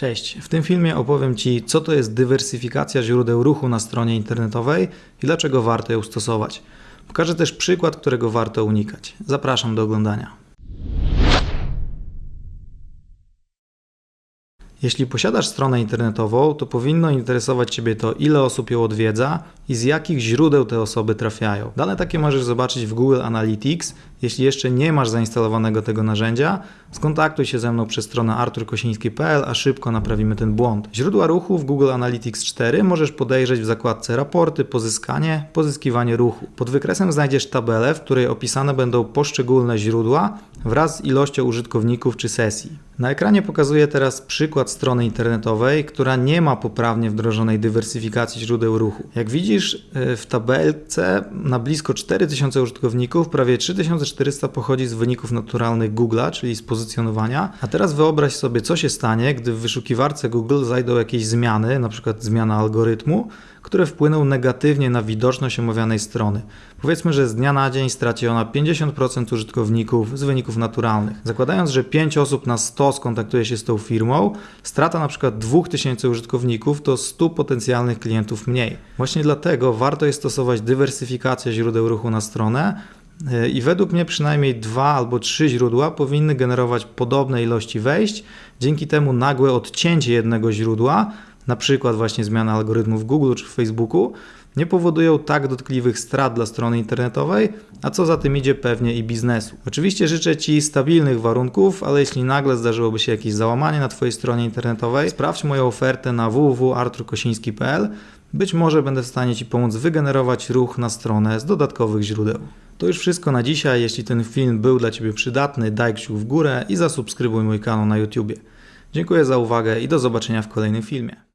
Cześć, w tym filmie opowiem Ci, co to jest dywersyfikacja źródeł ruchu na stronie internetowej i dlaczego warto ją stosować. Pokażę też przykład, którego warto unikać. Zapraszam do oglądania. Jeśli posiadasz stronę internetową, to powinno interesować Ciebie to, ile osób ją odwiedza i z jakich źródeł te osoby trafiają. Dane takie możesz zobaczyć w Google Analytics. Jeśli jeszcze nie masz zainstalowanego tego narzędzia, skontaktuj się ze mną przez stronę arturkosiński.pl, a szybko naprawimy ten błąd. Źródła ruchu w Google Analytics 4 możesz podejrzeć w zakładce raporty, pozyskanie, pozyskiwanie ruchu. Pod wykresem znajdziesz tabelę, w której opisane będą poszczególne źródła wraz z ilością użytkowników czy sesji. Na ekranie pokazuję teraz przykład strony internetowej, która nie ma poprawnie wdrożonej dywersyfikacji źródeł ruchu. Jak widzisz e, w tabelce na blisko 4000 użytkowników prawie 3400 pochodzi z wyników naturalnych Google'a, czyli z pozycjonowania. A teraz wyobraź sobie, co się stanie, gdy w wyszukiwarce Google zajdą jakieś zmiany, na przykład zmiana algorytmu, które wpłyną negatywnie na widoczność omawianej strony. Powiedzmy, że z dnia na dzień straci ona 50% użytkowników z wyników naturalnych. Zakładając, że 5 osób na 100 skontaktuje się z tą firmą, strata na przykład 2000 użytkowników to 100 potencjalnych klientów mniej. Właśnie dlatego warto jest stosować dywersyfikację źródeł ruchu na stronę, i według mnie przynajmniej dwa albo trzy źródła powinny generować podobne ilości wejść. Dzięki temu nagłe odcięcie jednego źródła na przykład właśnie zmiana algorytmów w Google czy w Facebooku, nie powodują tak dotkliwych strat dla strony internetowej, a co za tym idzie pewnie i biznesu. Oczywiście życzę Ci stabilnych warunków, ale jeśli nagle zdarzyłoby się jakieś załamanie na Twojej stronie internetowej, sprawdź moją ofertę na www.arturkosiński.pl. Być może będę w stanie Ci pomóc wygenerować ruch na stronę z dodatkowych źródeł. To już wszystko na dzisiaj. Jeśli ten film był dla Ciebie przydatny, daj kciuk w górę i zasubskrybuj mój kanał na YouTube. Dziękuję za uwagę i do zobaczenia w kolejnym filmie.